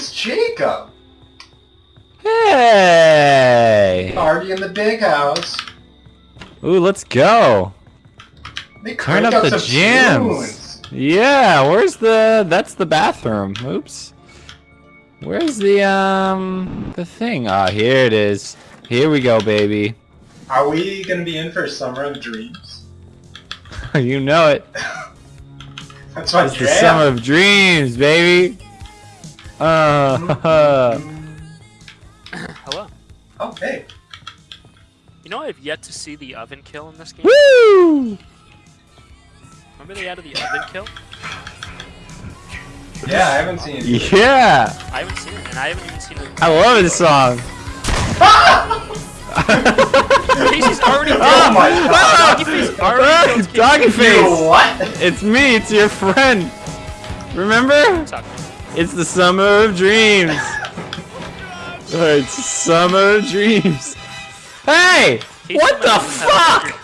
it's Jacob. Hey! Party in the big house. Ooh, let's go. They Turn up the jams. Yeah, where's the... That's the bathroom. Oops. Where's the, um... The thing? Ah, here it is. Here we go, baby. Are we gonna be in for a Summer of Dreams? you know it. That's my It's the jam. summer of dreams, baby. Uh, Hello. Oh, hey. You know I've yet to see the oven kill in this game. woo! Remember they added the oven kill? Yeah, I haven't seen it. Yeah! I haven't seen it, and I haven't even seen it. I love this song. Casey's already dead. Oh my god. Doggy face already killed Casey. Doggy You face! what? It's me, it's your friend. Remember? Suck. It's the summer of dreams. It's summer of dreams. Hey! Casey What the fuck?